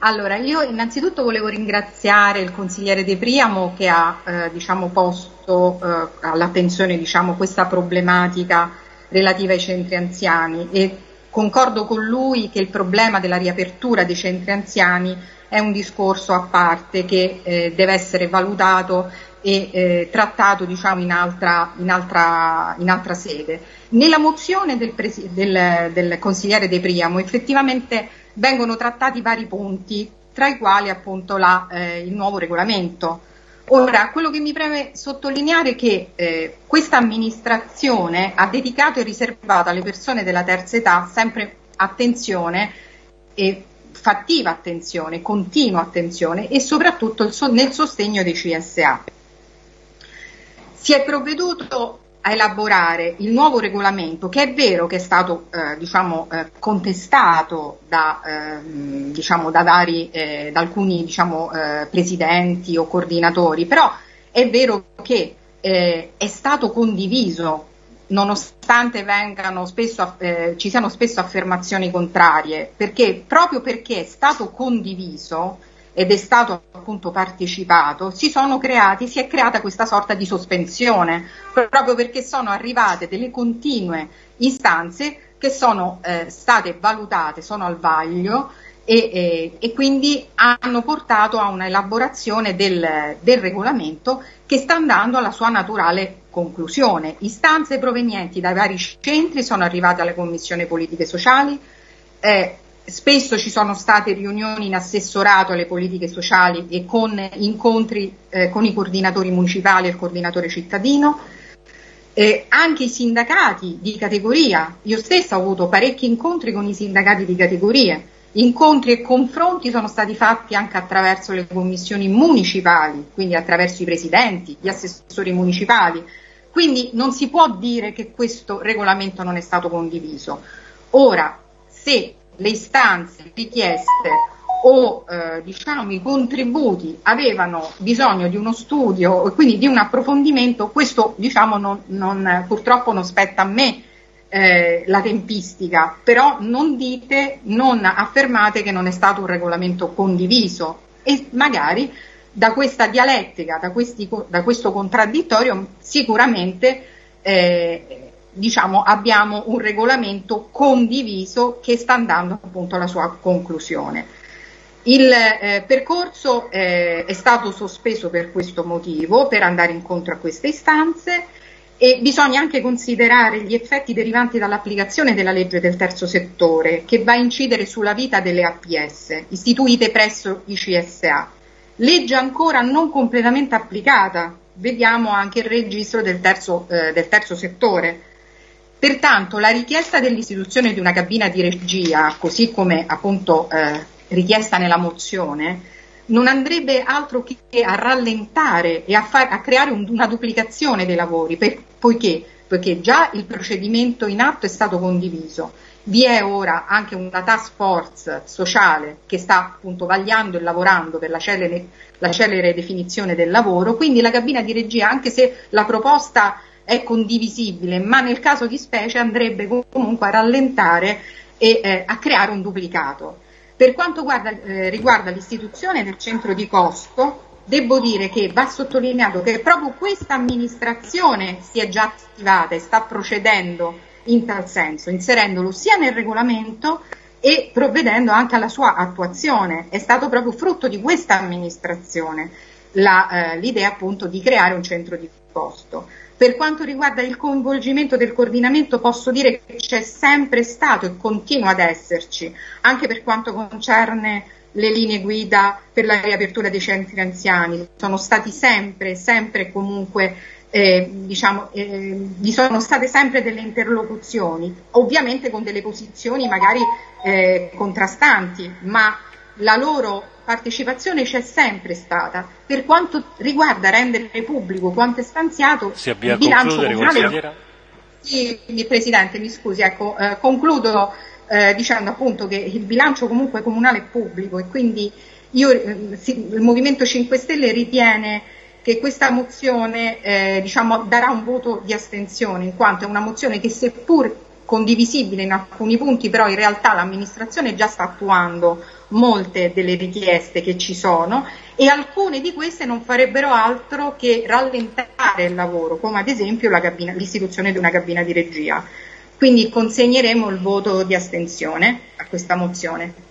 Allora, io innanzitutto volevo ringraziare il consigliere De Priamo che ha eh, diciamo, posto eh, all'attenzione diciamo, questa problematica relativa ai centri anziani e concordo con lui che il problema della riapertura dei centri anziani è un discorso a parte che eh, deve essere valutato e eh, trattato diciamo, in, altra, in, altra, in, altra, sede. Nella mozione del, del, del consigliere De Priamo effettivamente vengono trattati vari punti, tra i quali appunto la, eh, il nuovo regolamento. Ora, quello che mi preme sottolineare è che eh, questa amministrazione ha dedicato e riservato alle persone della terza età sempre attenzione e fattiva attenzione, continua attenzione e soprattutto so nel sostegno dei CSA. Si è provveduto a elaborare il nuovo regolamento, che è vero che è stato eh, diciamo, eh, contestato da, eh, diciamo, da, vari, eh, da alcuni diciamo, eh, presidenti o coordinatori, però è vero che eh, è stato condiviso nonostante spesso, ci siano spesso affermazioni contrarie, perché proprio perché è stato condiviso ed è stato appunto partecipato, si sono creati, si è creata questa sorta di sospensione, proprio perché sono arrivate delle continue istanze che sono eh, state valutate, sono al vaglio e, e, e, quindi hanno portato a una elaborazione del, del, regolamento che sta andando alla sua naturale conclusione. Istanze provenienti dai vari centri sono arrivate alle commissioni politiche sociali, eh, Spesso ci sono state riunioni in assessorato alle politiche sociali e con incontri eh, con i coordinatori municipali e il coordinatore cittadino. Eh, anche i sindacati di categoria, io stessa ho avuto parecchi incontri con i sindacati di categorie, incontri e confronti sono stati fatti anche attraverso le commissioni municipali, quindi attraverso i presidenti, gli assessori municipali, quindi non si può dire che questo regolamento non è stato condiviso. Ora, se le istanze, richieste o eh, diciamo, i contributi avevano bisogno di uno studio e quindi di un approfondimento, questo diciamo, non, non, purtroppo non spetta a me eh, la tempistica, però non dite, non affermate che non è stato un regolamento condiviso. E magari da questa dialettica, da, questi, da questo contraddittorio sicuramente eh, diciamo, abbiamo un regolamento condiviso che sta andando appunto alla sua conclusione. Il eh, percorso eh, è stato sospeso per questo motivo, per andare incontro a queste istanze e bisogna anche considerare gli effetti derivanti dall'applicazione della legge del terzo settore che va a incidere sulla vita delle APS istituite presso i CSA. Legge ancora non completamente applicata, vediamo anche il registro del terzo, eh, del terzo settore Pertanto la richiesta dell'istituzione di una cabina di regia, così come appunto eh, richiesta nella mozione, non andrebbe altro che a rallentare e a, far, a creare un, una duplicazione dei lavori, per, poiché, poiché già il procedimento in atto è stato condiviso. Vi è ora anche una task force sociale che sta appunto vagliando e lavorando per la celere, la celere definizione del lavoro, quindi la cabina di regia, anche se la proposta è condivisibile, ma nel caso di specie andrebbe comunque a rallentare e eh, a creare un duplicato. Per quanto guarda, eh, riguarda l'istituzione del centro di costo, devo dire che va sottolineato che proprio questa amministrazione si è già attivata e sta procedendo in tal senso, inserendolo sia nel regolamento e provvedendo anche alla sua attuazione. È stato proprio frutto di questa amministrazione eh, l'idea appunto di creare un centro di costo. Per quanto riguarda il coinvolgimento del coordinamento posso dire che c'è sempre stato e continua ad esserci, anche per quanto concerne le linee guida per la riapertura dei centri anziani. Sono stati sempre, sempre comunque, eh, diciamo, eh, vi sono state sempre delle interlocuzioni, ovviamente con delle posizioni magari eh, contrastanti, ma la loro partecipazione c'è sempre stata. Per quanto riguarda rendere pubblico quanto è stanziato, si avvia il bilancio comunale. Sì, Presidente, mi scusi, ecco, eh, concludo eh, dicendo appunto che il bilancio comunque comunale è pubblico e quindi io, eh, il Movimento 5 Stelle ritiene che questa mozione eh, diciamo, darà un voto di astensione, in quanto è una mozione che seppur condivisibile in alcuni punti, però in realtà l'amministrazione già sta attuando molte delle richieste che ci sono e alcune di queste non farebbero altro che rallentare il lavoro, come ad esempio cabina, l'istituzione di una cabina di regia. Quindi consegneremo il voto di astensione a questa mozione.